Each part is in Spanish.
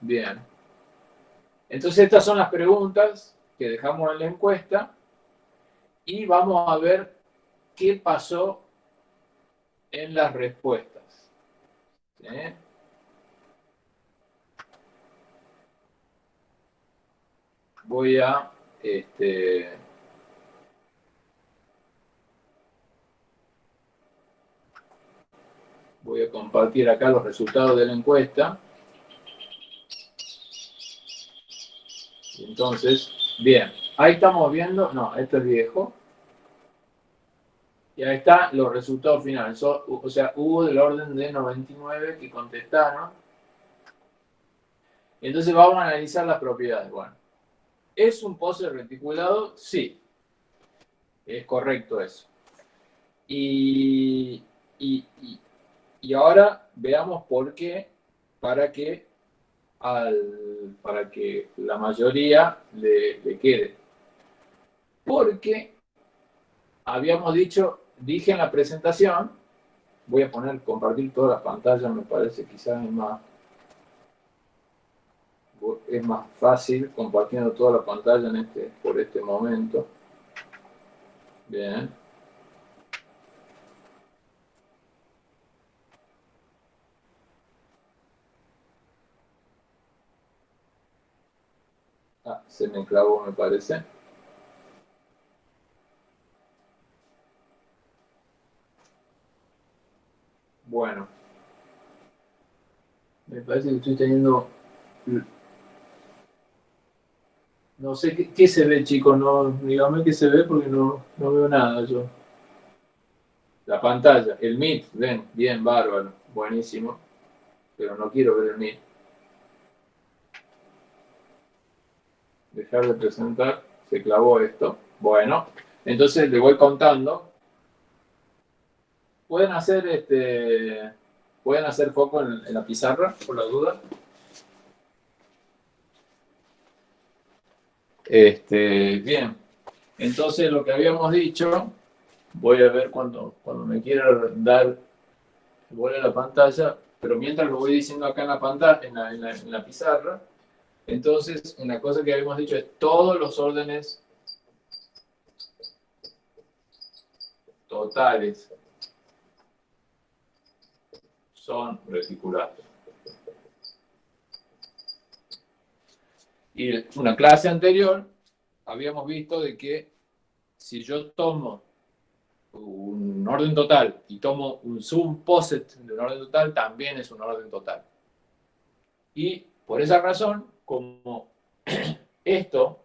Bien. Entonces estas son las preguntas que dejamos en la encuesta y vamos a ver qué pasó en las respuestas. Voy a este, voy a compartir acá los resultados de la encuesta. Entonces, bien, ahí estamos viendo, no, esto es viejo. Y ahí están los resultados finales. o sea, hubo del orden de 99 que contestaron. Entonces vamos a analizar las propiedades. Bueno, ¿es un pose reticulado? Sí. Es correcto eso. Y, y, y ahora veamos por qué, para que, al, para que la mayoría le, le quede. Porque habíamos dicho, dije en la presentación, voy a poner, compartir todas las pantallas, me parece quizás es más, es más fácil compartiendo toda la pantalla en este, por este momento. Bien. Ah, se me clavó, me parece. Bueno. Me parece que estoy teniendo... No sé qué, se ve, chicos. No, dígame qué se ve porque no, no veo nada yo. La pantalla, el Meet, ven, bien, bárbaro, buenísimo. Pero no quiero ver el Meet. Dejar de presentar, se clavó esto. Bueno, entonces le voy contando. Pueden hacer este, pueden hacer foco en, la pizarra, por la duda. Este, bien, entonces lo que habíamos dicho, voy a ver cuando, cuando me quiera dar, voy a la pantalla, pero mientras lo voy diciendo acá en la pantalla, en la pizarra, entonces, una cosa que habíamos dicho es todos los órdenes totales son reticulados. Y en una clase anterior habíamos visto de que si yo tomo un orden total y tomo un subposet de un orden total, también es un orden total. Y por esa razón, como esto,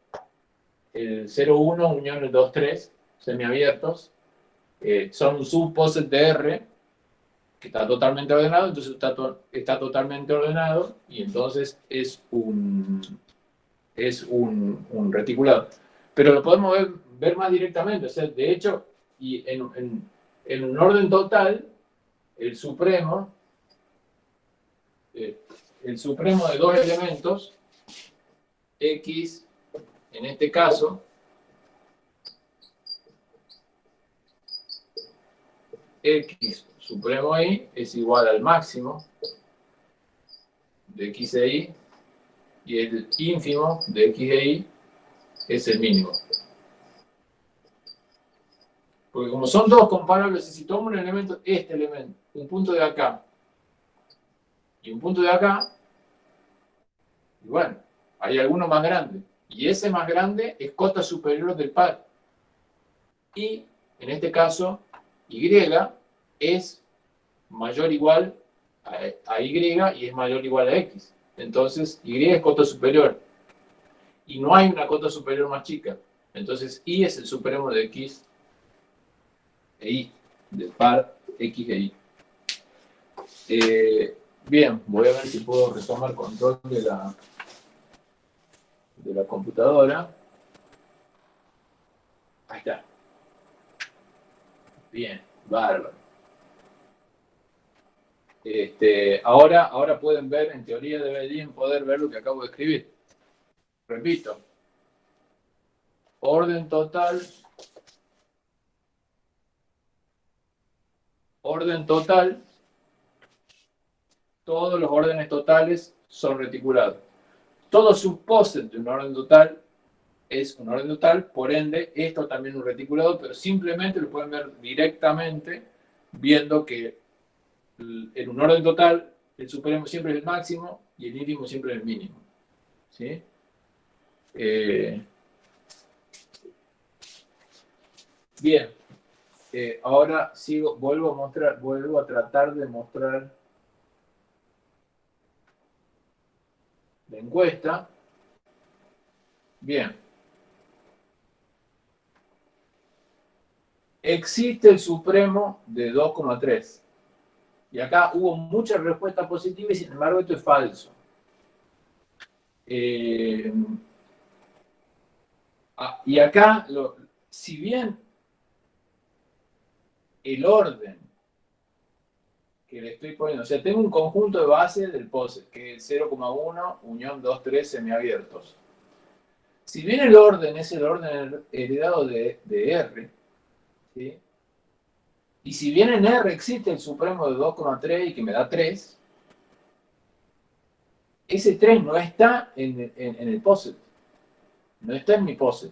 el 0,1 unión el 2,3, semiabiertos, eh, son un subposet de R, que está totalmente ordenado, entonces está, está totalmente ordenado, y entonces es un, es un, un reticulado. Pero lo podemos ver, más directamente, o sea, de hecho, y en, en, un orden total, el supremo, eh, el supremo de dos elementos X, en este caso, X supremo Y es igual al máximo de X e Y y el ínfimo de X e Y es el mínimo. Porque como son dos comparables, si tomo un elemento, este elemento, un punto de acá y un punto de acá, y bueno, hay alguno más grande. Y ese más grande es cota superior del par. Y, en este caso, Y es mayor o igual a, Y y es mayor o igual a X. Entonces, Y es cota superior. Y no hay una cota superior más chica. Entonces, Y es el supremo de X e Y, del par X e Y. Eh, bien, voy a ver si puedo retomar control de la, de la computadora. Ahí está. Bien, bárbaro. Este, ahora, ahora pueden ver, en teoría deberían poder ver lo que acabo de escribir. Repito. Orden total. Orden total todos los órdenes totales son reticulados. Todo subposet de un orden total es un orden total, por ende, esto también es un reticulado, pero simplemente lo pueden ver directamente viendo que en un orden total el supremo siempre es el máximo y el ínfimo siempre es el mínimo. ¿sí? Eh, bien, eh, ahora sigo, vuelvo a mostrar, vuelvo a tratar de mostrar la encuesta. Bien. Existe el supremo de 2,3. Y acá hubo muchas respuestas positivas y sin embargo esto es falso. Eh, ah, y acá, si bien el orden que le estoy poniendo, o sea, tengo un conjunto de bases del POSET, que es 0,1 unión 2, 3 semiabiertos. Si bien el orden es el orden heredado de, R, y si bien en R existe el supremo de 2,3 y que me da 3, ese 3 no está en, el POSET. No está en mi POSET.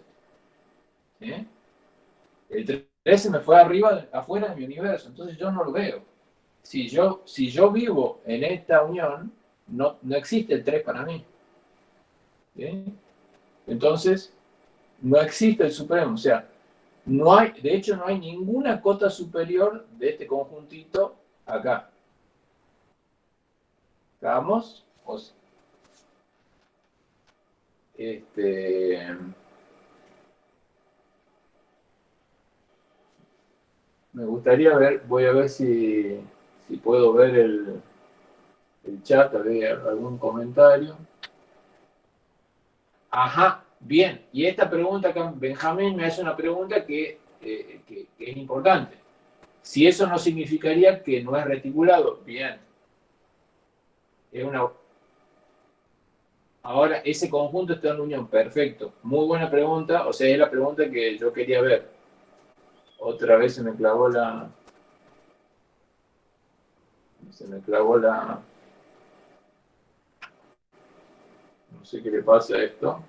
El 3 se me fue arriba, afuera de mi universo, entonces yo no lo veo. Si yo, si yo vivo en esta unión, no, no existe el 3 para mí. Entonces, no existe el supremo. O sea, no hay, de hecho, no hay ninguna cota superior de este conjuntito acá. ¿Vamos? Este... Me gustaría ver, voy a ver si, si puedo ver el, el chat, algún comentario. Ajá, bien. Y esta pregunta, Benjamín me hace una pregunta eh, que, que es importante. Si eso no significaría que no es reticulado, bien. Es una... Ahora, ese conjunto está en unión, perfecto. Muy buena pregunta, o sea, es la pregunta que yo quería ver. Otra vez se me clavó la... Se me clavó la... No sé qué le pasa a esto.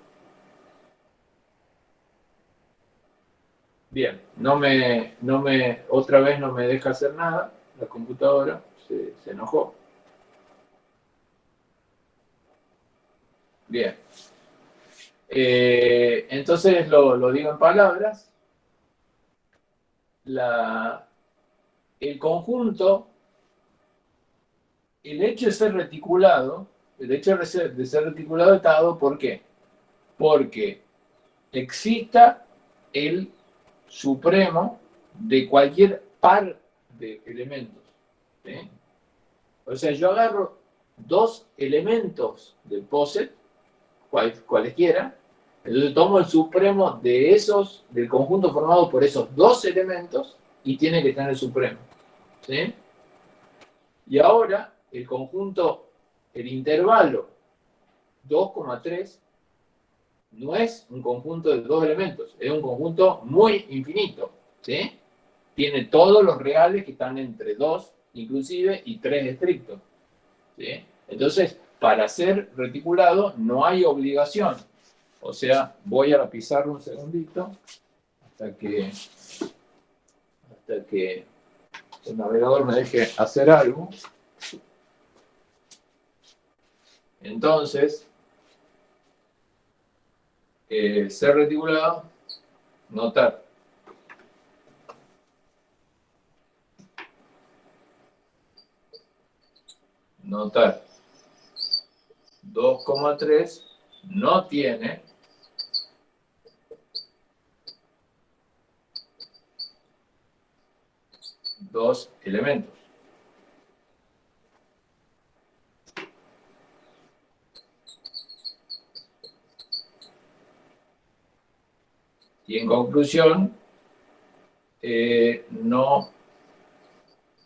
Bien, no me, no me, otra vez no me deja hacer nada, la computadora se, enojó. Bien. Eh, entonces lo, lo digo en palabras la, el conjunto, el hecho de ser reticulado, el hecho de ser, reticulado está dado, ¿por qué? Porque exista el supremo de cualquier par de elementos. O sea, yo agarro dos elementos del POSET, cualesquiera, entonces tomo el supremo de esos, del conjunto formado por esos dos elementos y tiene que tener el supremo. Y ahora el conjunto, el intervalo 2,3 no es un conjunto de dos elementos, es un conjunto muy infinito. ¿sí? Tiene todos los reales que están entre 2 inclusive y 3 estrictos. ¿sí? Entonces, para ser reticulado no hay obligación o sea, voy a la pizarra un segundito hasta que, hasta que el navegador me deje hacer algo. Entonces, eh, ser reticulado, notar. Notar. 2,3 no tiene dos elementos. Y en conclusión, eh, no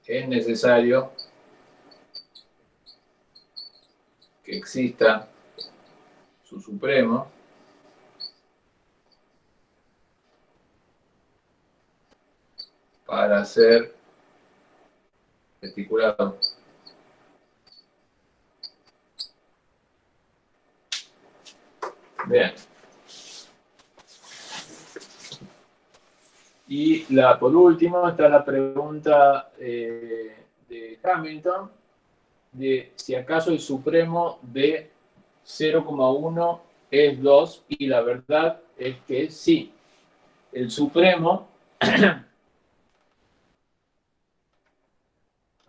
es necesario que exista su supremo para ser articulado. Bien. Y la, por último está la pregunta eh, de Hamilton, de si acaso el supremo de 0,1 es 2, y la verdad es que sí. El supremo... a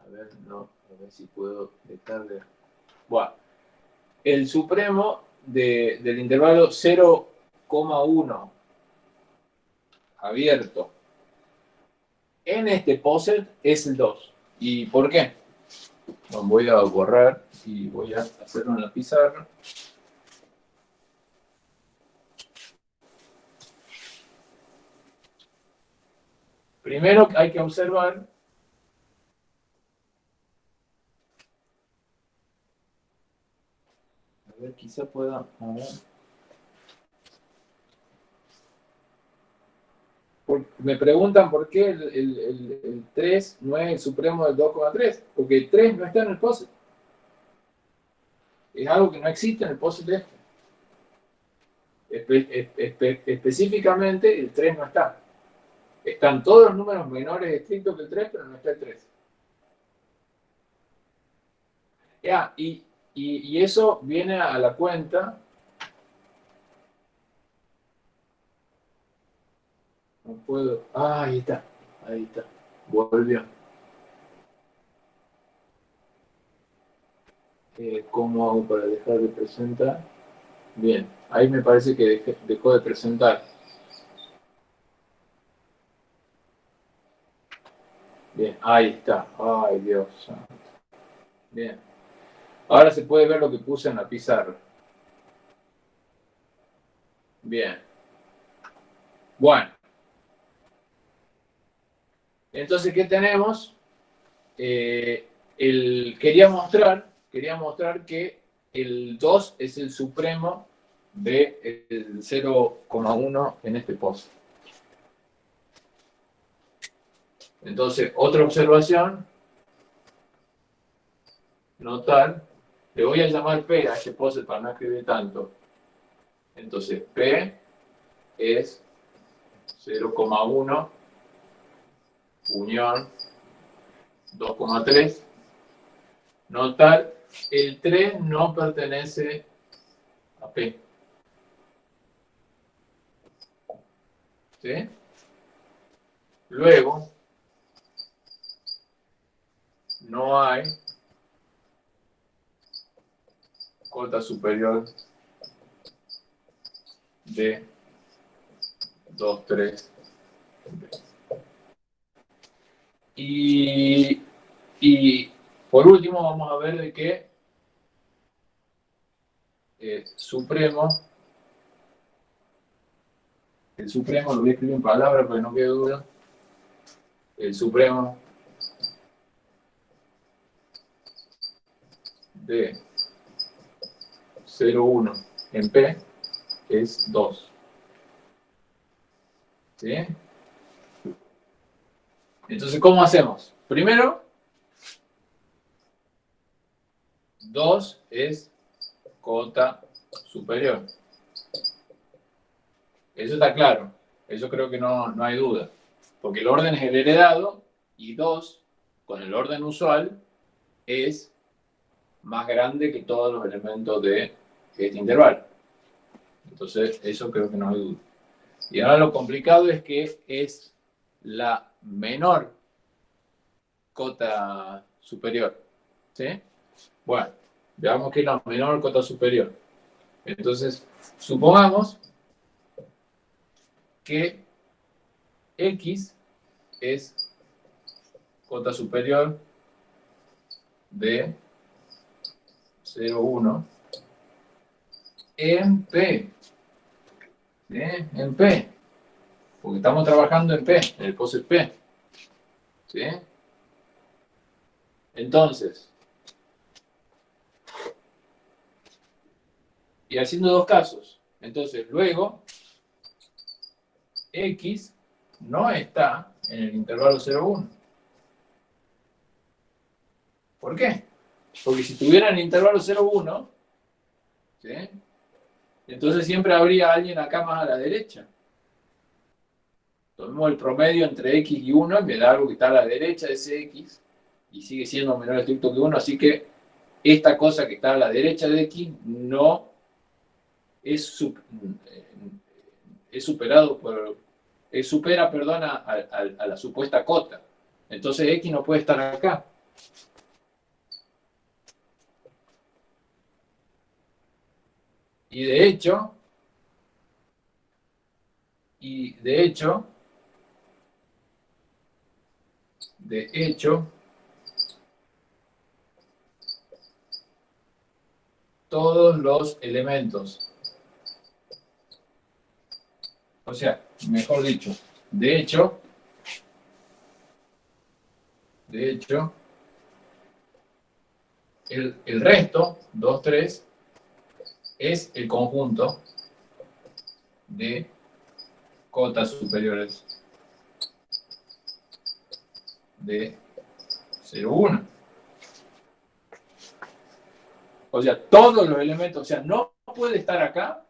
ver, no, a ver si puedo dejarle... Bueno, el supremo del intervalo 0,1 abierto en este poset es el 2. ¿Y por qué? voy a borrar y voy a hacerlo en la pizarra. Primero hay que observar a ver, quizá pueda... me preguntan por qué el, 3 no es el supremo del 2,3, porque el 3 no está en el POSIT. Es algo que no existe en el POSIT este. específicamente el 3 no está. Están todos los números menores estrictos que el 3, pero no está el 3. Ya, y, y eso viene a la cuenta No puedo. Ah, ahí está. Ahí está. Volvió. Eh, ¿Cómo hago para dejar de presentar? Bien. Ahí me parece que dejó de presentar. Bien, ahí está. Ay, Dios Bien. Ahora se puede ver lo que puse en la pizarra. Bien. Bueno. Entonces, ¿qué tenemos? Eh, quería, mostrar, quería mostrar que el 2 es el supremo del 0,1 en este post. Entonces, otra observación, notar, le voy a llamar P a este post para no escribir tanto. Entonces, P es 0,1 unión 2,3. Notar, el 3 no pertenece a P. ¿Sí? Luego, no hay cota superior de 2, 3, y, y por último vamos a ver de qué eh, Supremo, el Supremo, lo voy a escribir en palabras para que no quede duda, el Supremo de 0,1 en P es 2. ¿Sí? Entonces, ¿cómo hacemos? Primero, 2 es cota superior. Eso está claro. Eso creo que no, hay duda. Porque el orden es el heredado y 2, con el orden usual, es más grande que todos los elementos de este intervalo. Entonces, eso creo que no hay duda. Y ahora lo complicado es que es la menor cota superior. ¿Sí? Bueno, veamos que es la menor cota superior. Entonces, supongamos que X es cota superior de 0,1 en P. ¿Sí? En P porque estamos trabajando en P, en el POSIT P. ¿Sí? Entonces, y haciendo dos casos. Entonces, luego, X no está en el intervalo 0,1. ¿Por qué? Porque si tuviera en el intervalo 0,1, ¿sí? Entonces siempre habría alguien acá más a la derecha. Tomemos el promedio entre x y 1 y me da algo que está a la derecha de ese x y sigue siendo menor estricto que 1, así que esta cosa que está a la derecha de x no es, es superado por, es supera, perdona, a la supuesta cota. Entonces x no puede estar acá. Y de hecho, y de hecho, de hecho, todos los elementos. O sea, mejor dicho, de hecho, de hecho, el, el resto, 2, 3, es el conjunto de cotas superiores de 0, 1. O sea, todos los elementos, o sea, no puede estar acá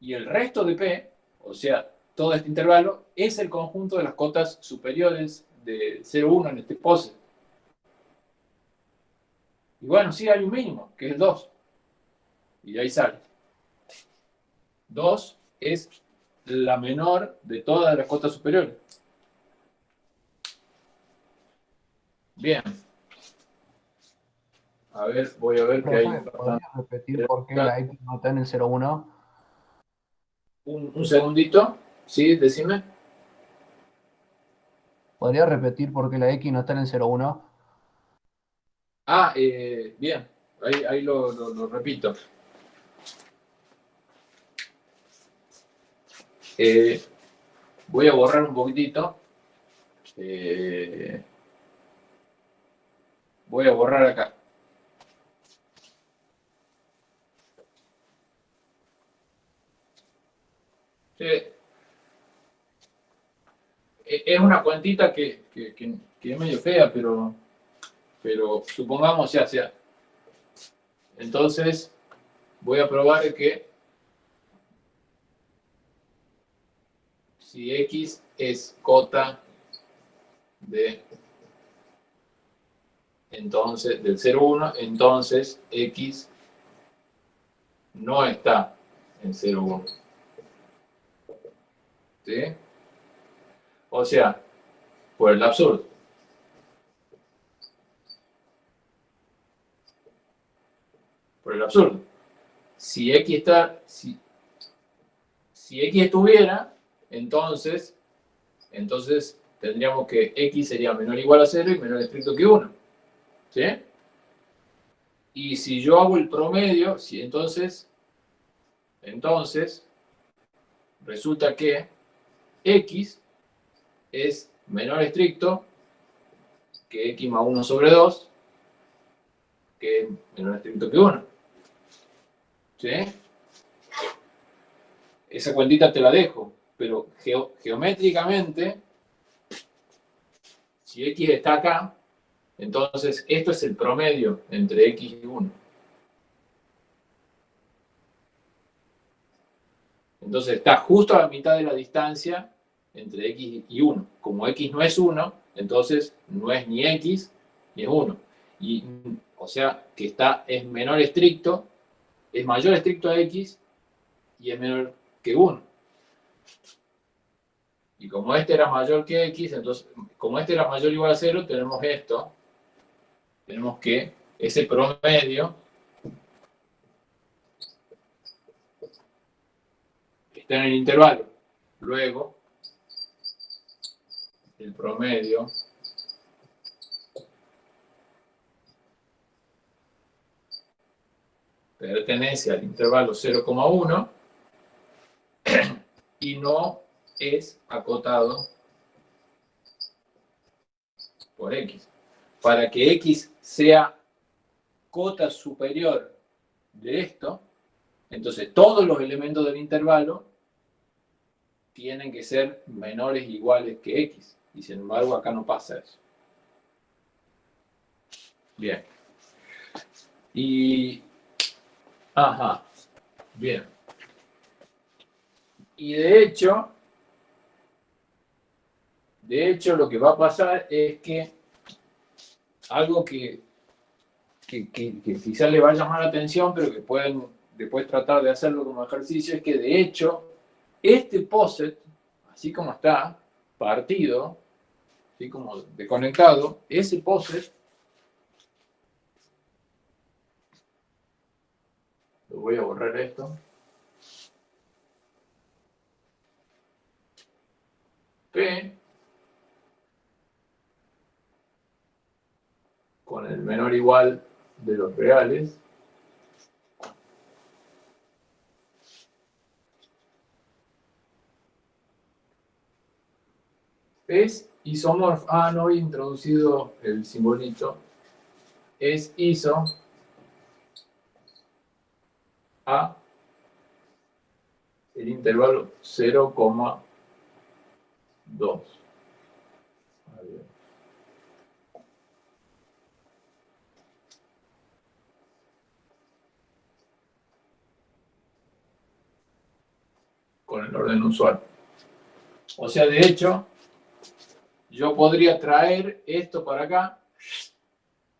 y el resto de P, o sea, todo este intervalo, es el conjunto de las cotas superiores de 0, 1 en este pose. Y bueno, sí hay un mínimo, que es 2. Y ahí sale. 2 es la menor de todas las cotas superiores. Bien. A ver, voy a ver qué hay. ¿Podrías repetir por qué la X no está en el 0,1? Un, un segundito. Sí, decime. ¿Podrías repetir por qué la X no está en el 0,1? Ah, eh, bien. Ahí, ahí lo, lo, lo repito. Eh, voy a borrar un poquitito. Eh, voy a borrar acá. E, es una cuantita que, que, que, es medio fea, pero, pero supongamos ya sea. Entonces, voy a probar que si X es cota de entonces del 0,1, entonces X no está en 0,1. ¿Sí? O sea, por el absurdo. Por el absurdo. Si X está, si, si X estuviera, entonces, entonces tendríamos que x sería menor o igual a 0 y menor estricto que 1. ¿Sí? Y si yo hago el promedio, si entonces, entonces, resulta que x es menor estricto que x más 1 sobre 2, que es menor estricto que 1. ¿Sí? Esa cuentita te la dejo pero geométricamente, si x está acá, entonces esto es el promedio entre x y 1. Entonces está justo a la mitad de la distancia entre x y 1. Como x no es 1, entonces no es ni x ni es 1. Y, o sea, que está, es menor estricto, es mayor estricto a x y es menor que 1. Y como este era mayor que x, entonces, como este era mayor o igual a 0, tenemos esto. Tenemos que ese promedio está en el intervalo. Luego, el promedio pertenece al intervalo 0,1 y no es acotado por x. Para que x sea cota superior de esto, entonces todos los elementos del intervalo tienen que ser menores iguales que x. Y sin embargo acá no pasa eso. Bien. Y... Ajá. Bien. Y de hecho, de hecho lo que va a pasar es que algo que, que, quizás le va a llamar la atención, pero que pueden después tratar de hacerlo como ejercicio, es que de hecho este POSET, así como está, partido, así como desconectado, ese POSET lo voy a borrar esto. P con el menor igual de los reales. Es isomorfo. Ah, no he introducido el simbolito. Es iso a el intervalo 0,2. El orden usual. O sea, de hecho, yo podría traer esto para acá,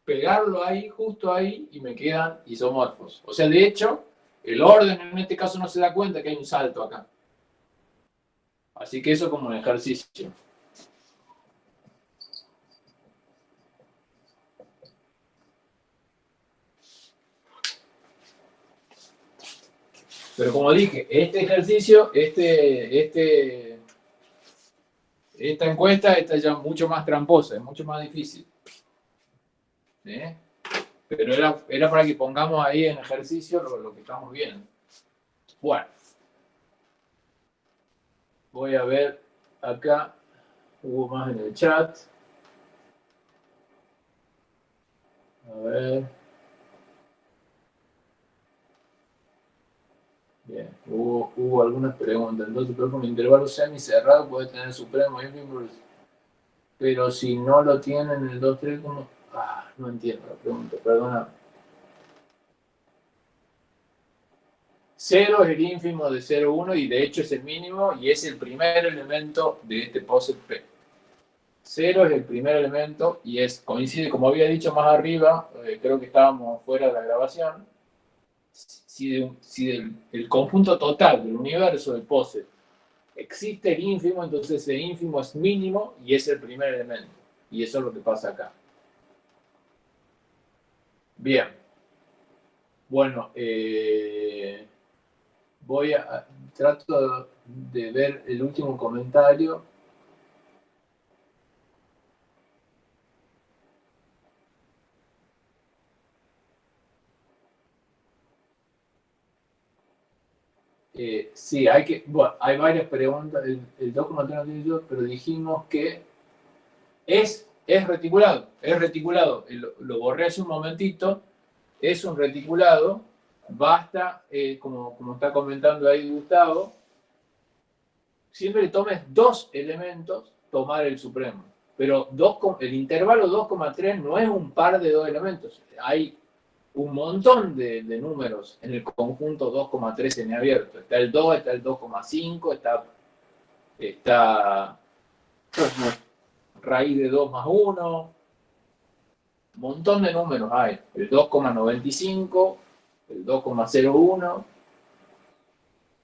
pegarlo ahí, justo ahí, y me quedan isomorfos. O sea, de hecho, el orden en este caso no se da cuenta que hay un salto acá. Así que eso como un ejercicio. Pero como dije, este ejercicio, este, este, esta encuesta está ya mucho más tramposa, es mucho más difícil. Pero era, era para que pongamos ahí en ejercicio lo, lo que estamos viendo. Bueno. Voy a ver acá. Hubo más en el chat. A ver. Bien, hubo, algunas preguntas. Entonces, pero con intervalo semi-cerrado puede tener supremo pero si no lo tiene en el 2-3, ¿cómo? Ah, no entiendo la pregunta, perdona. Cero es el ínfimo de 0,1 y de hecho es el mínimo y es el primer elemento de este POSIT P. 0 es el primer elemento y es, coincide, como había dicho más arriba, eh, creo que estábamos fuera de la grabación, si, el, conjunto total del universo de pose existe el ínfimo, entonces el ínfimo es mínimo y es el primer elemento. Y eso es lo que pasa acá. Bien. Bueno, eh, voy a... Trato de ver el último comentario. Eh, sí, hay que, bueno, hay varias preguntas, el, el 2,3 pero dijimos que es, es reticulado, es reticulado, lo, borré hace un momentito, es un reticulado, basta, eh, como, como está comentando ahí Gustavo, siempre tomes dos elementos, tomar el supremo. Pero dos, el intervalo 2,3 no es un par de dos elementos. Hay un montón de, números en el conjunto 2,3 abierto. Está el 2, está el 2,5, está, está raíz de 2 más 1. Un montón de números hay. El 2,95, el 2,01.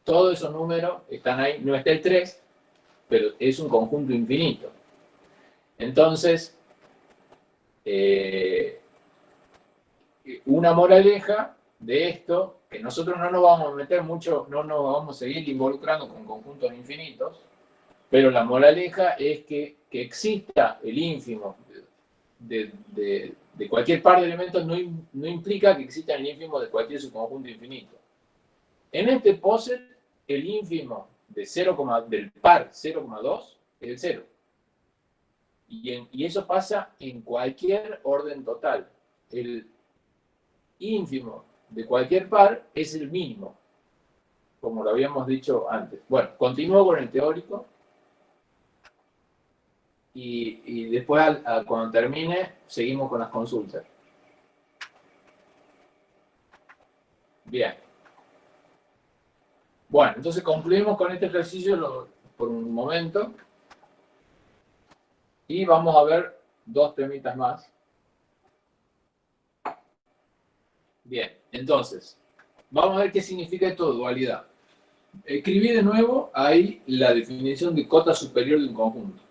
Todos esos números están ahí. No está el 3, pero es un conjunto infinito. Entonces, eh, una moraleja de esto, que nosotros no nos vamos a meter mucho, no nos vamos a seguir involucrando con conjuntos infinitos, pero la moraleja es que, que exista el ínfimo de, de, cualquier par de elementos no, no, implica que exista el ínfimo de cualquier subconjunto infinito. En este POSET, el ínfimo de 0, del par 0,2 es el 0. Y, y eso pasa en cualquier orden total. El, ínfimo de cualquier par es el mínimo, como lo habíamos dicho antes. Bueno, continúo con el teórico y, después cuando termine seguimos con las consultas. Bien. Bueno, entonces concluimos con este ejercicio por un momento. Y vamos a ver dos temitas más. Bien, entonces, vamos a ver qué significa esto de dualidad. Escribí de nuevo ahí la definición de cota superior de un conjunto.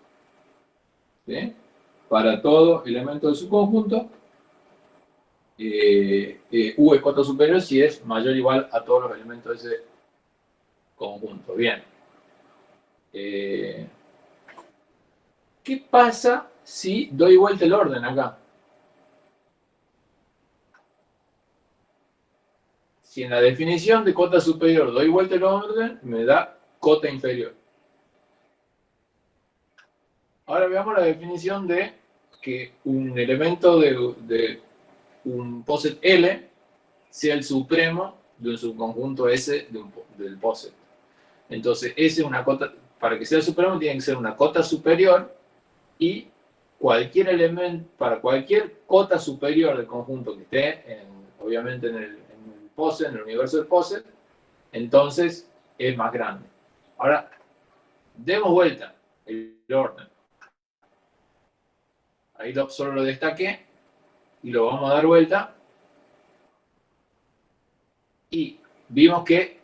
¿Sí? Para todo elemento de su conjunto, eh, eh, U es cota superior si es mayor o igual a todos los elementos de ese conjunto. Bien. Eh, ¿Qué pasa si doy vuelta el orden acá? Si en la definición de cota superior doy vuelta el orden, me da cota inferior. Ahora veamos la definición de que un elemento de, un poset L sea el supremo de un subconjunto S del poset. Entonces, S una cota, para que sea el supremo tiene que ser una cota superior y cualquier elemento, para cualquier cota superior del conjunto que esté, obviamente en el, POSE, en el universo del POSE, entonces es más grande. Ahora, demos vuelta el orden. Ahí solo lo destaqué y lo vamos a dar vuelta. Y vimos que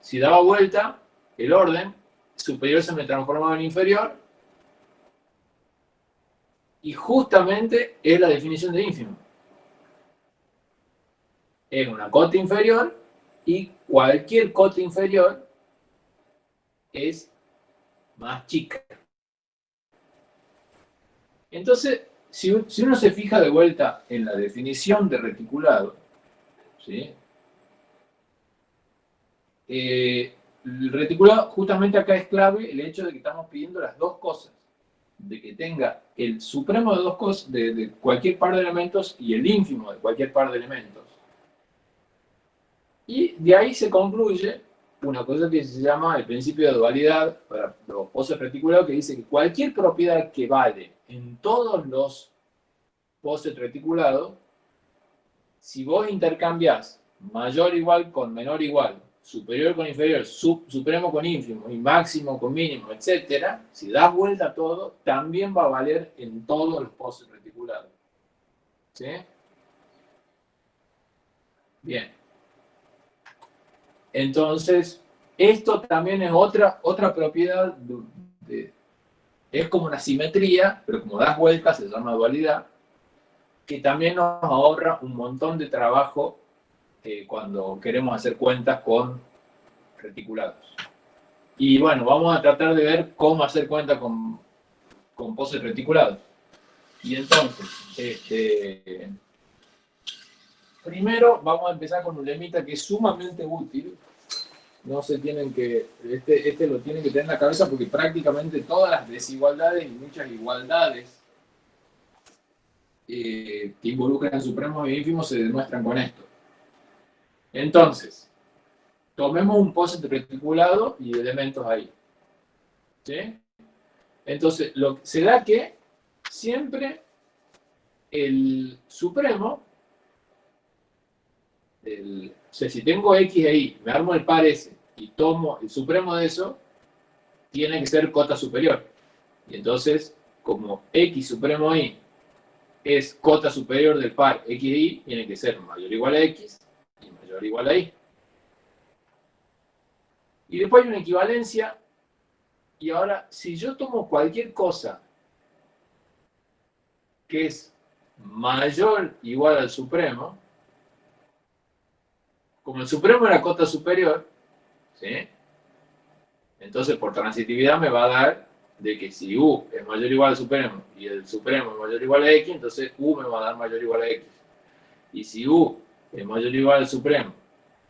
si daba vuelta el orden, superior se me transformaba en inferior. Y justamente es la definición de ínfimo es una cota inferior y cualquier cota inferior es más chica. Entonces, si, uno se fija de vuelta en la definición de reticulado, ¿sí? Eh, el reticulado, justamente acá es clave el hecho de que estamos pidiendo las dos cosas. De que tenga el supremo de dos cosas, de, de cualquier par de elementos y el ínfimo de cualquier par de elementos. Y de ahí se concluye una cosa que se llama el principio de dualidad para los poses reticulados, que dice que cualquier propiedad que vale en todos los poses reticulados, si vos intercambias mayor igual con menor igual, superior con inferior, supremo con ínfimo y máximo con mínimo, etc., si das vuelta a todo, también va a valer en todos los poses reticulados. ¿Sí? Bien. Entonces, esto también es otra, otra propiedad, es como una simetría, pero como das vueltas se llama dualidad, que también nos ahorra un montón de trabajo eh, cuando queremos hacer cuentas con reticulados. Y bueno, vamos a tratar de ver cómo hacer cuentas con, con poses reticulados. Y entonces, este, primero vamos a empezar con un lemita que es sumamente útil, no se tienen que, este, este lo tienen que tener en la cabeza porque prácticamente todas las desigualdades y muchas igualdades eh, que involucran supremos y ínfimos se demuestran con esto. Entonces, tomemos un poset reticulado y elementos ahí. ¿Sí? Entonces, lo, se da que siempre el supremo, el, o sea, si tengo X e Y, me armo el par S, y tomo el supremo de eso, tiene que ser cota superior. Y entonces, como X supremo Y es cota superior del par X de Y, tiene que ser mayor o igual a X y mayor o igual a Y. Y después hay una equivalencia. Y ahora, si yo tomo cualquier cosa que es mayor igual al supremo, como el supremo era cota superior, Entonces, por transitividad me va a dar de que si U es mayor o igual al supremo y el supremo es mayor o igual a X, entonces U me va a dar mayor o igual a X. Y si U es mayor o igual al supremo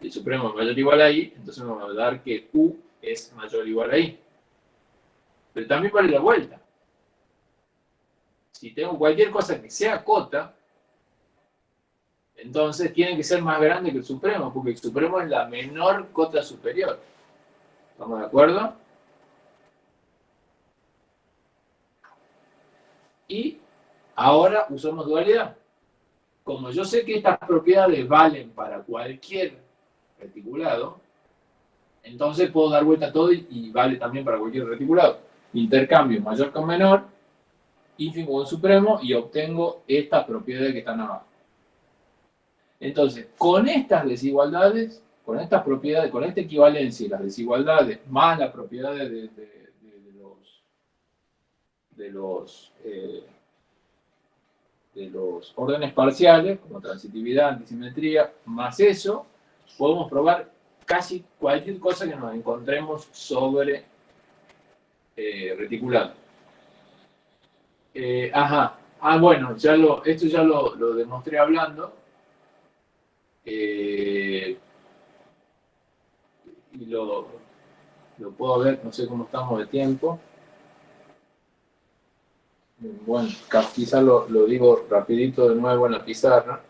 y el supremo es mayor o igual a Y, entonces me va a dar que U es mayor o igual a Y. Pero también vale la vuelta. Si tengo cualquier cosa que sea cota, entonces tiene que ser más grande que el supremo, porque el supremo es la menor cota superior. ¿Estamos de acuerdo? Y ahora usamos dualidad. Como yo sé que estas propiedades valen para cualquier reticulado, Entonces puedo dar vuelta a todo y, vale también para cualquier reticulado. Intercambio mayor con menor, ínfimo con supremo y obtengo estas propiedades que están abajo. Entonces, con estas desigualdades, con estas propiedades, con esta equivalencia y las desigualdades, más las propiedades de, los, de los, eh, de los órdenes parciales, como transitividad, antisimetría, más eso, podemos probar casi cualquier cosa que nos encontremos sobre eh, reticulado. Eh, ajá, ah bueno, ya lo, esto ya lo, lo demostré hablando. Eh, y lo, lo puedo ver, no sé cómo estamos de tiempo. Bueno, quizás lo, lo digo rapidito de nuevo en la pizarra.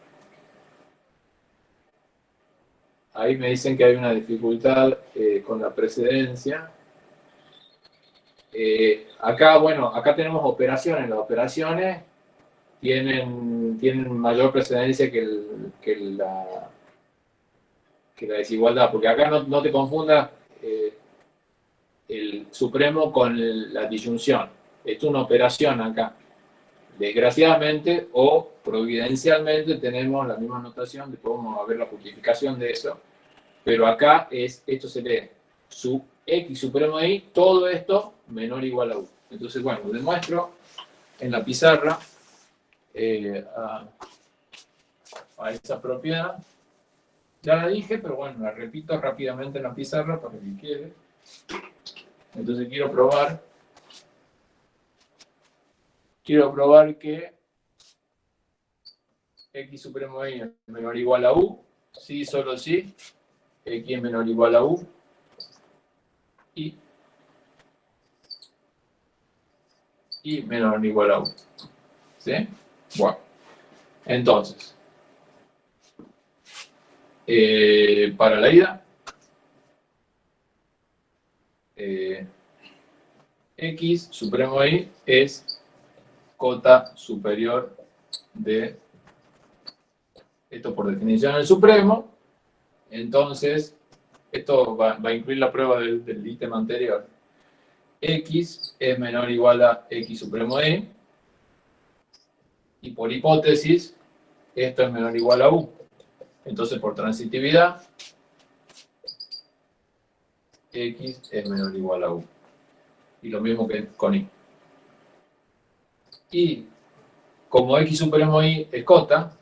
Ahí me dicen que hay una dificultad eh, con la precedencia. Eh, acá, bueno, acá tenemos operaciones. Las operaciones tienen, tienen mayor precedencia que, la, desigualdad, porque acá no, te confundas eh, el supremo con la disyunción. Es una operación acá. Desgraciadamente o providencialmente tenemos la misma notación, después vamos a ver la justificación de eso, pero acá es, esto se lee, su x supremo de y, todo esto menor o igual a u. Entonces, bueno, demuestro en la pizarra eh, a, esa propiedad. Ya la dije, pero bueno, la repito rápidamente en la pizarra para que quede. Entonces quiero probar quiero probar que x supremo y es menor o igual a u, sí, solo sí, x es menor o igual a u, y, y menor o igual a u. ¿Sí? Bueno, entonces, eh, para la ida, eh, x supremo y es cota superior de, esto por definición el supremo, entonces esto va, a incluir la prueba del, del, ítem anterior. x es menor o igual a x supremo de y, y por hipótesis, esto es menor o igual a u. Entonces, por transitividad, x es menor o igual a u. Y lo mismo que con y. Y como x supremo y es cota,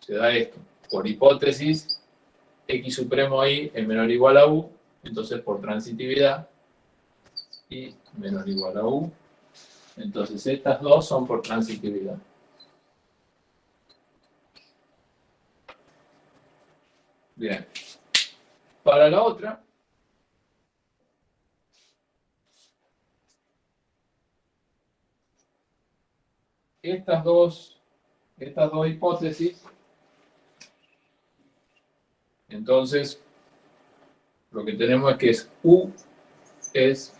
se da esto. Por hipótesis, x supremo y es menor o igual a u, entonces por transitividad, y menor o igual a u. Entonces estas dos son por transitividad. Bien. Para la otra, estas dos, estas dos hipótesis, entonces lo que tenemos es que es U es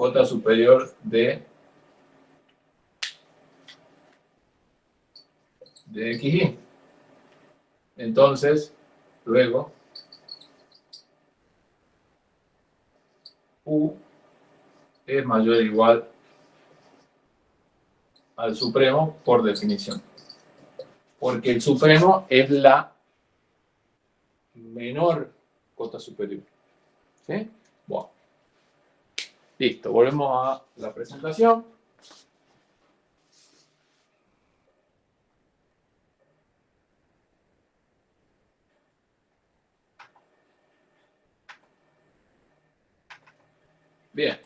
cota superior de, de XY. Entonces, luego, U es mayor o igual al Supremo por definición. Porque el Supremo es la menor cota superior. ¿Sí? Bueno. Listo, volvemos a la presentación. Bien.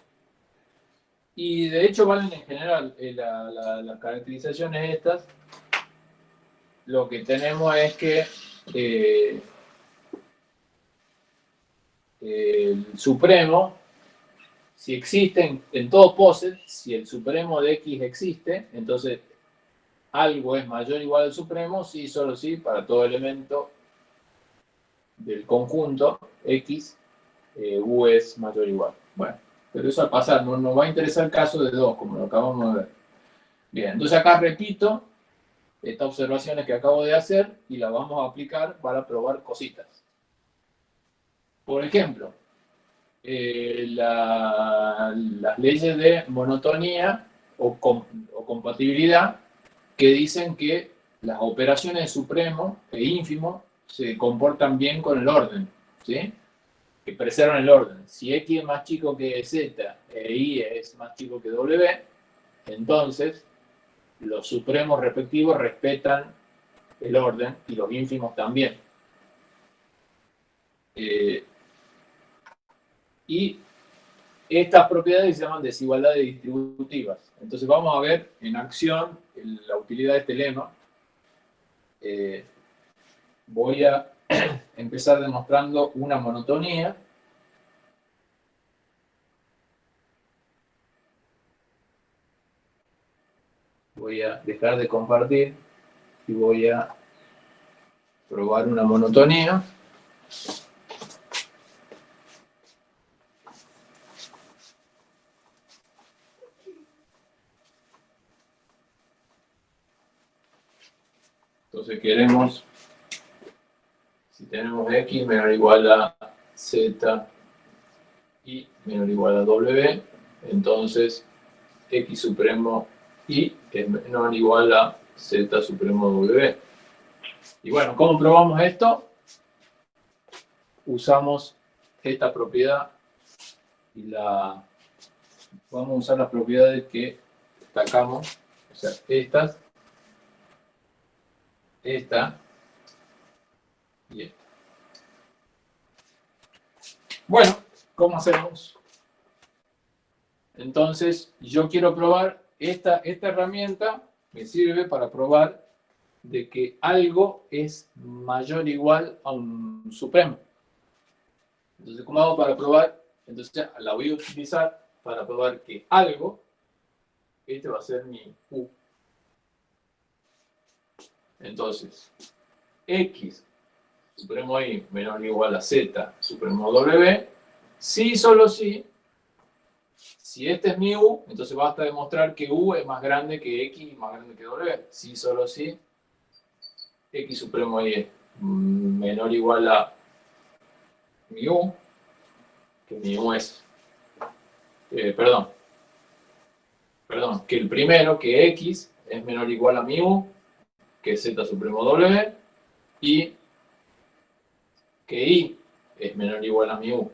Y de hecho valen en general eh, las caracterizaciones estas. Lo que tenemos es que eh, el supremo, si existe en, todo POSIT, si el supremo de X existe, entonces algo es mayor o igual al supremo, sí, solo sí, para todo elemento del conjunto X, eh, U es mayor o igual. Bueno pero eso al pasar, no nos va a interesar el caso de 2, como lo acabamos de ver. Bien, entonces acá repito estas observaciones que acabo de hacer y las vamos a aplicar para probar cositas. Por ejemplo, eh, las leyes de monotonía o, compatibilidad que dicen que las operaciones de supremo e ínfimo se comportan bien con el orden, que preservan el orden. Si X es más chico que Z e Y es más chico que W, entonces los supremos respectivos respetan el orden y los ínfimos también. Eh, y estas propiedades se llaman desigualdades distributivas. Entonces vamos a ver en acción la utilidad de este lema. Eh, voy a empezar demostrando una monotonía. Voy a dejar de compartir y voy a probar una monotonía. Entonces queremos, si tenemos x menor o igual a z y menor o igual a w, entonces x supremo y es menor o igual a z supremo w. Y bueno, ¿cómo probamos esto? Usamos esta propiedad y la vamos a usar las propiedades que destacamos, o sea, estas, esta y esta. Bueno, ¿cómo hacemos? Entonces, yo quiero probar esta, esta herramienta me sirve para probar de que algo es mayor o igual a un supremo. Entonces, ¿cómo hago para probar? Entonces, la voy a utilizar para probar que algo, este va a ser mi U. Entonces, X, supremo Y, menor o igual a Z, supremo W, si solo si si este es mi U, entonces basta demostrar que U es más grande que X y más grande que W. Si solo si X supremo Y es menor o igual a mi U, que mi U es, eh, perdón, perdón, que el primero, que X, es menor o igual a mi U, que Z supremo W, y que Y es menor o igual a mi U.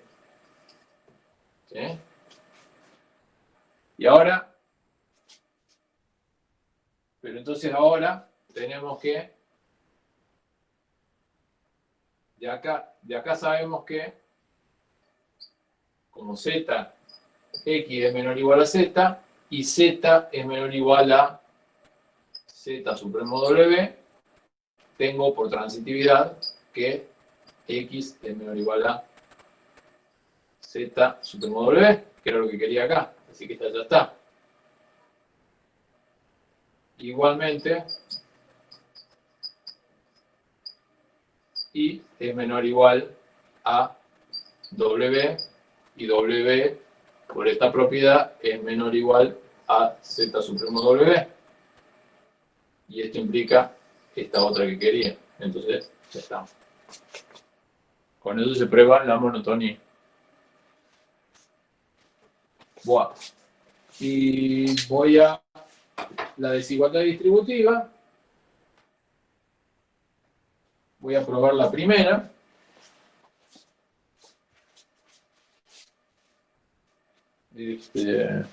¿Sí? Y ahora, pero entonces ahora tenemos que, de acá, de acá sabemos que, como z, x es menor o igual a z, y z es menor o igual a z supremo w, tengo por transitividad que x es menor o igual a z supremo w, que era lo que quería acá. Así que esta ya está. Igualmente, y es menor o igual a W, y W, por esta propiedad, es menor o igual a Z supremo W. Y esto implica esta otra que quería. Entonces, ya está. Con eso se prueba la monotonía. Buah. Y voy a la desigualdad distributiva. Voy a probar la primera. Este,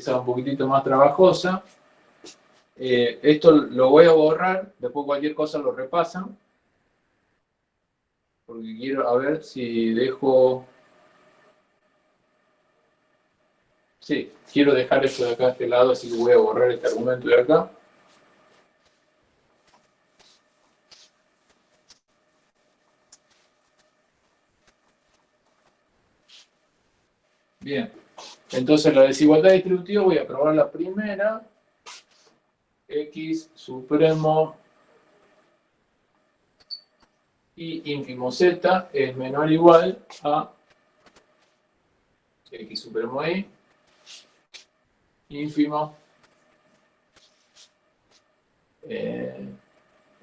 esa es un poquitito más trabajosa. Eh, esto lo voy a borrar, después cualquier cosa lo repasan porque quiero a ver si dejo... Sí, quiero dejar esto de acá a este lado, así que voy a borrar este argumento de acá. Bien, entonces la desigualdad distributiva voy a probar la primera. X supremo y ínfimo z es menor o igual a x supremo y ínfimo eh,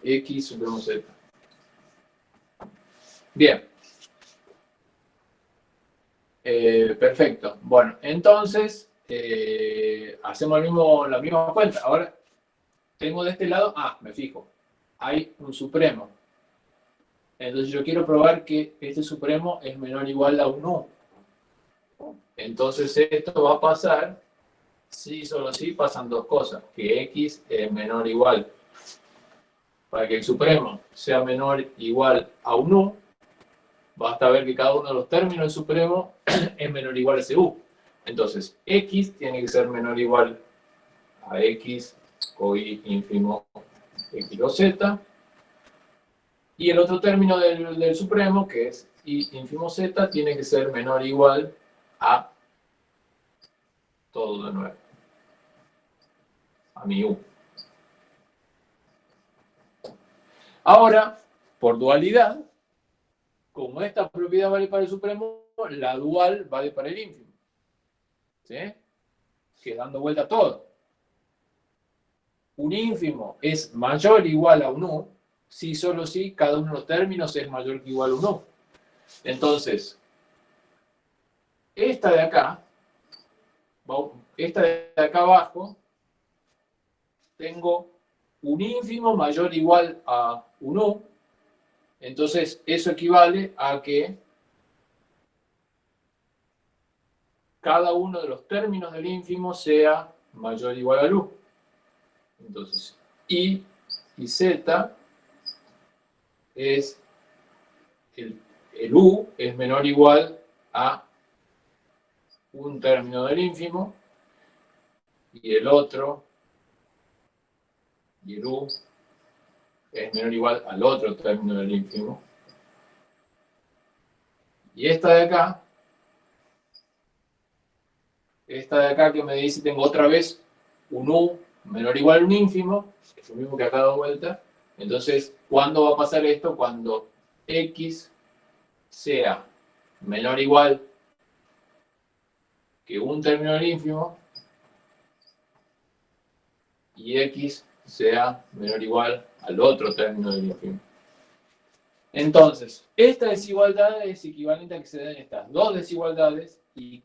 X supremo Z. Bien. Eh, perfecto. Bueno, entonces, eh, hacemos mismo, la misma cuenta. Ahora, tengo de este lado, ah, me fijo, hay un supremo. Entonces yo quiero probar que este supremo es menor o igual a un U. Entonces esto va a pasar, si solo si pasan dos cosas, que X es menor o igual. Para que el supremo sea menor o igual a un U, basta ver que cada uno de los términos del supremo es menor o igual a ese U. Entonces, X tiene que ser menor o igual a X o Y ínfimo X o Z. Y el otro término del, supremo, que es Y ínfimo Z, tiene que ser menor o igual a todo de nuevo. A mi U. Ahora, por dualidad, como esta propiedad vale para el supremo, la dual vale para el ínfimo. ¿Sí? Que dando vuelta todo. Un ínfimo es mayor o igual a un U, si solo si cada uno de los términos es mayor que igual a un U. Entonces, esta de acá, esta de acá abajo, tengo un ínfimo mayor o igual a un U, entonces eso equivale a que cada uno de los términos del ínfimo sea mayor o igual a U. Entonces, I y Z es el, el U es menor o igual a un término del ínfimo y el otro y el U es menor o igual al otro término del ínfimo. Y esta de acá, esta de acá que me dice, tengo otra vez un U menor o igual a un ínfimo, es lo mismo que acá dado vuelta. Entonces, ¿cuándo va a pasar esto? Cuando X sea menor o igual que un término del ínfimo y X sea menor o igual al otro término del ínfimo. Entonces, esta desigualdad es equivalente a que se den estas dos desigualdades y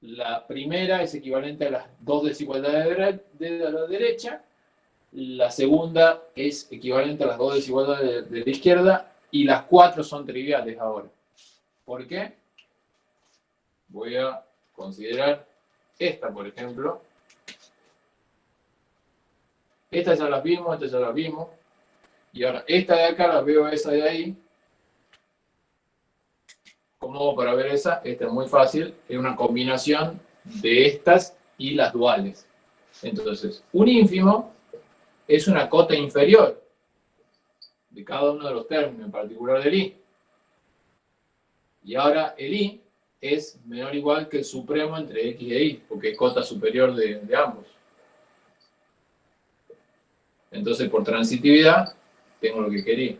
la primera es equivalente a las dos desigualdades de la derecha, la segunda es equivalente a las dos desigualdades de la izquierda y las cuatro son triviales ahora. ¿Por qué? Voy a considerar esta, por ejemplo, estas ya las vimos, estas ya las vimos. Y ahora, esta de acá la veo esa de ahí. ¿Cómo para ver esa? Esta es muy fácil. Es una combinación de estas y las duales. Entonces, un ínfimo es una cota inferior de cada uno de los términos, en particular del i. Y ahora el i es menor o igual que el supremo entre x e y, porque es cota superior de ambos. Entonces, por transitividad, tengo lo que quería.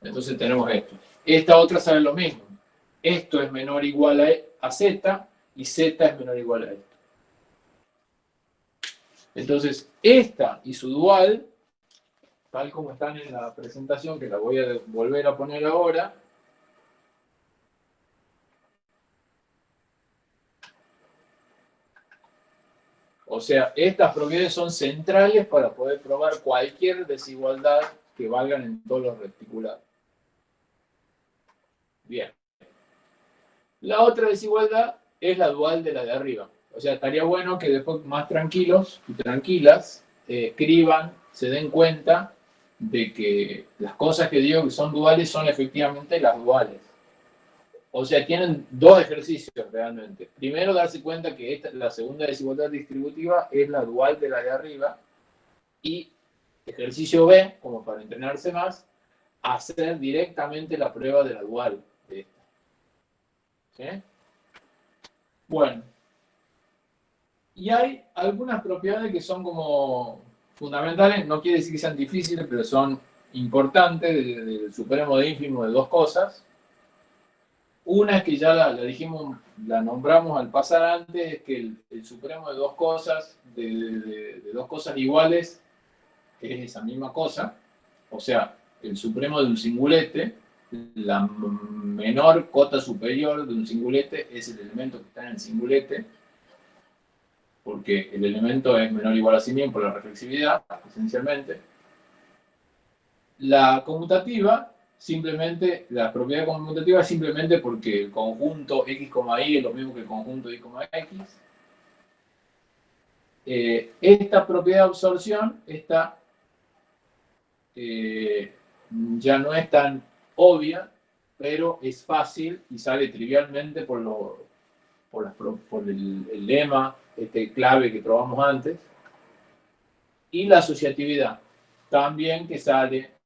Entonces tenemos esto. Esta otra sabe lo mismo. Esto es menor o igual a, Z y Z es menor o igual a esto. Entonces, esta y su dual, tal como están en la presentación, que la voy a volver a poner ahora, O sea, estas propiedades son centrales para poder probar cualquier desigualdad que valgan en todos los reticulados. Bien. La otra desigualdad es la dual de la de arriba. O sea, estaría bueno que después más tranquilos y tranquilas eh, escriban, se den cuenta de que las cosas que digo que son duales son efectivamente las duales. O sea, tienen dos ejercicios realmente. Primero, darse cuenta que esta, la segunda desigualdad distributiva es la dual de la de arriba. Y ejercicio B, como para entrenarse más, hacer directamente la prueba de la dual de esta. Bueno. Y hay algunas propiedades que son como fundamentales, no quiere decir que sean difíciles, pero son importantes, del supremo de ínfimo de dos cosas una que ya la, dijimos la nombramos al pasar antes, es que el, supremo de dos cosas, de, dos cosas iguales, es esa misma cosa. O sea, el supremo de un singulete, la menor cota superior de un singulete es el elemento que está en el singulete, porque el elemento es menor o igual a sí mismo por la reflexividad, esencialmente. La conmutativa simplemente, la propiedad conmutativa es simplemente porque el conjunto x, y es lo mismo que el conjunto y, x. Eh, esta propiedad de absorción esta, eh, ya no es tan obvia, pero es fácil y sale trivialmente por, lo, por, el, el, lema, este clave que probamos antes. Y la asociatividad, también que sale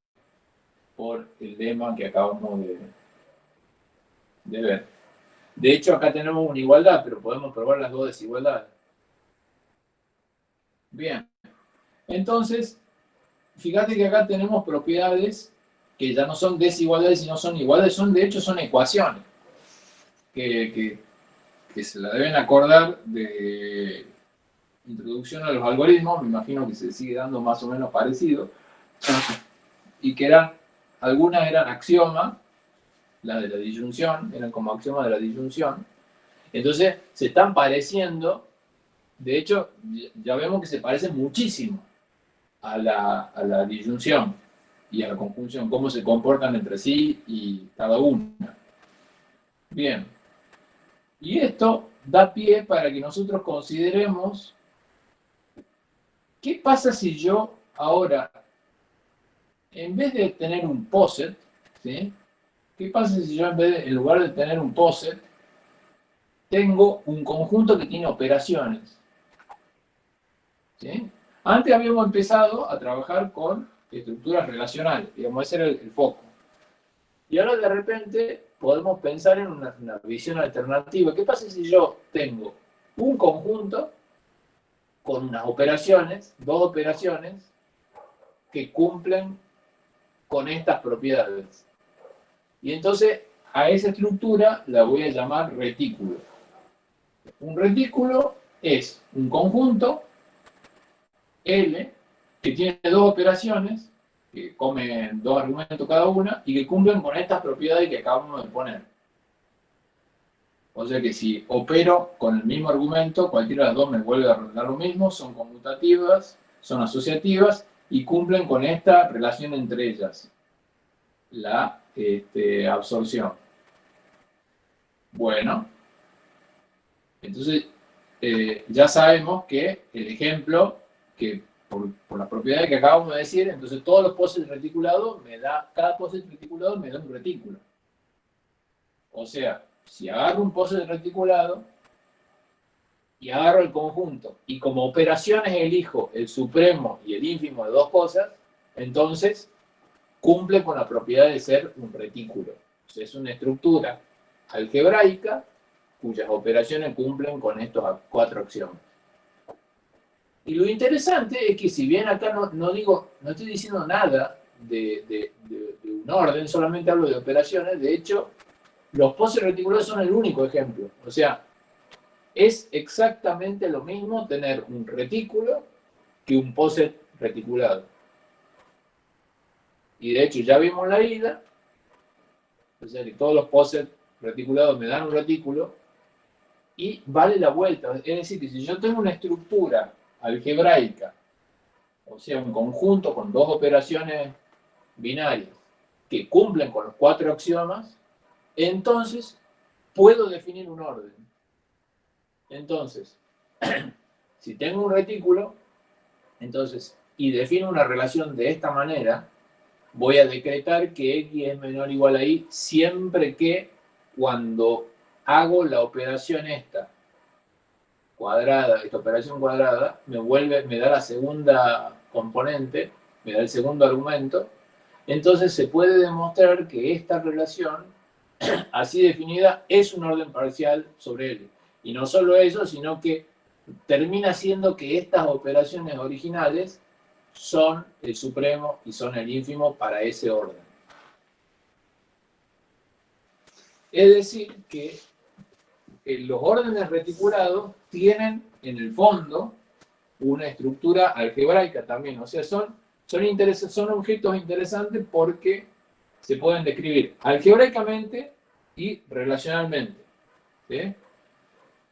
por el lema que acabamos de, ver. De hecho, acá tenemos una igualdad, pero podemos probar las dos desigualdades. Bien. Entonces, fíjate que acá tenemos propiedades que ya no son desigualdades, sino son iguales, son de hecho son ecuaciones, que, que se la deben acordar de introducción a los algoritmos, me imagino que se sigue dando más o menos parecido, y que eran algunas eran axiomas, la de la disyunción, eran como axiomas de la disyunción. Entonces, se están pareciendo, de hecho, ya vemos que se parecen muchísimo a la, a la disyunción y a la conjunción, cómo se comportan entre sí y cada una. Bien. Y esto da pie para que nosotros consideremos qué pasa si yo ahora en vez de tener un POSET, ¿sí? ¿qué pasa si yo en, vez en lugar de tener un POSET, tengo un conjunto que tiene operaciones? ¿sí? Antes habíamos empezado a trabajar con estructuras relacionales, digamos, ese era el, foco. Y ahora de repente podemos pensar en una, una visión alternativa. ¿Qué pasa si yo tengo un conjunto con unas operaciones, dos operaciones, que cumplen con estas propiedades. Y entonces a esa estructura la voy a llamar retículo. Un retículo es un conjunto L que tiene dos operaciones, que comen dos argumentos cada una, y que cumplen con estas propiedades que acabamos de poner. O sea que si opero con el mismo argumento, cualquiera de las dos me vuelve a dar lo mismo, son conmutativas, son asociativas, y cumplen con esta relación entre ellas, la este, absorción. Bueno, entonces eh, ya sabemos que el ejemplo, que por, las propiedades que acabamos de decir, entonces todos los posits reticulados, me da, cada posit reticulado me da un retículo. O sea, si agarro un posit reticulado, y agarro el conjunto y como operaciones elijo el supremo y el ínfimo de dos cosas, entonces cumple con la propiedad de ser un retículo. es una estructura algebraica cuyas operaciones cumplen con estos cuatro axiomas. Y lo interesante es que si bien acá no, digo, no estoy diciendo nada de, un orden, solamente hablo de operaciones, de hecho, los poses reticulados son el único ejemplo. O sea, es exactamente lo mismo tener un retículo que un poset reticulado. Y de hecho ya vimos la ida, o sea que todos los posets reticulados me dan un retículo, y vale la vuelta. Es decir, que si yo tengo una estructura algebraica, o sea, un conjunto con dos operaciones binarias que cumplen con los cuatro axiomas, entonces puedo definir un orden. Entonces, si tengo un retículo, entonces, y defino una relación de esta manera, voy a decretar que x es menor o igual a y siempre que cuando hago la operación esta, cuadrada, esta operación cuadrada, me vuelve, me da la segunda componente, me da el segundo argumento, entonces se puede demostrar que esta relación, así definida, es un orden parcial sobre L. Y no solo eso, sino que termina siendo que estas operaciones originales son el supremo y son el ínfimo para ese orden. Es decir, que eh, los órdenes reticulados tienen en el fondo una estructura algebraica también, o sea, son, son, son objetos interesantes porque se pueden describir algebraicamente y relacionalmente.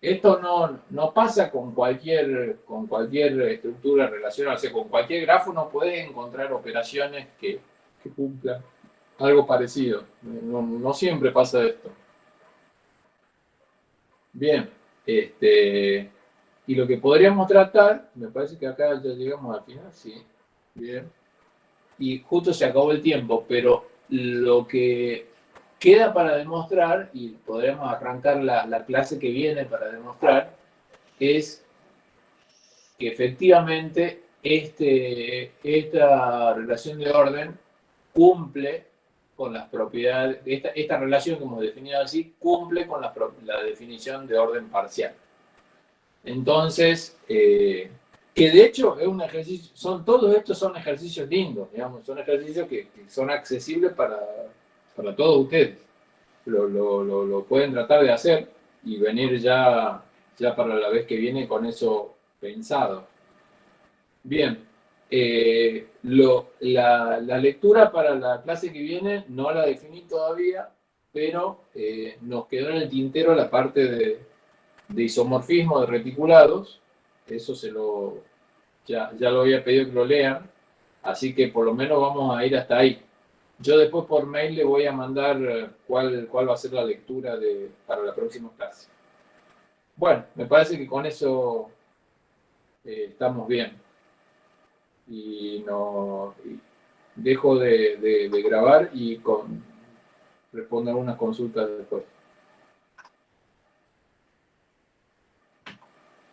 Esto no, no, pasa con cualquier, con cualquier estructura relacional, o sea, con cualquier grafo no puedes encontrar operaciones que, cumplan algo parecido. No, no, siempre pasa esto. Bien, este, y lo que podríamos tratar, me parece que acá ya llegamos al final, sí, bien, y justo se acabó el tiempo, pero lo que queda para demostrar, y podremos arrancar la, la clase que viene para demostrar, es que efectivamente este, esta relación de orden cumple con las propiedades, esta, esta relación como definida así, cumple con la, la definición de orden parcial. Entonces, eh, que de hecho es un ejercicio, son todos estos son ejercicios lindos, digamos, son ejercicios que, son accesibles para, para, todos ustedes. Lo, lo, lo, pueden tratar de hacer y venir ya, ya para la vez que viene con eso pensado. Bien, eh, la, la, lectura para la clase que viene no la definí todavía, pero eh, nos quedó en el tintero la parte de, de isomorfismo de reticulados, eso se lo, ya, ya lo había pedido que lo lean, así que por lo menos vamos a ir hasta ahí. Yo después por mail le voy a mandar eh, cuál, cuál va a ser la lectura de, para la próxima clase. Bueno, me parece que con eso eh, estamos bien. Y no dejo de, grabar y con, respondo algunas consultas después.